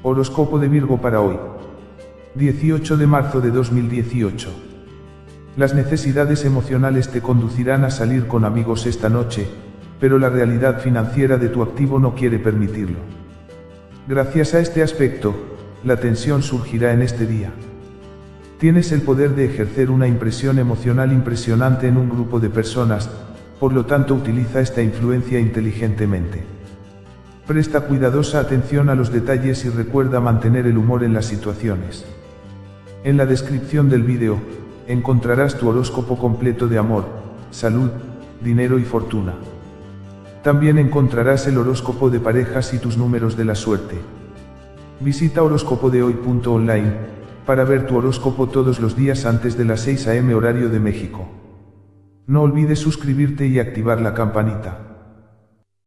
Horóscopo de Virgo para hoy. 18 de marzo de 2018. Las necesidades emocionales te conducirán a salir con amigos esta noche, pero la realidad financiera de tu activo no quiere permitirlo. Gracias a este aspecto, la tensión surgirá en este día. Tienes el poder de ejercer una impresión emocional impresionante en un grupo de personas, por lo tanto utiliza esta influencia inteligentemente. Presta cuidadosa atención a los detalles y recuerda mantener el humor en las situaciones. En la descripción del vídeo, encontrarás tu horóscopo completo de amor, salud, dinero y fortuna. También encontrarás el horóscopo de parejas y tus números de la suerte. Visita horóscopodehoy.online para ver tu horóscopo todos los días antes de las 6 am horario de México. No olvides suscribirte y activar la campanita.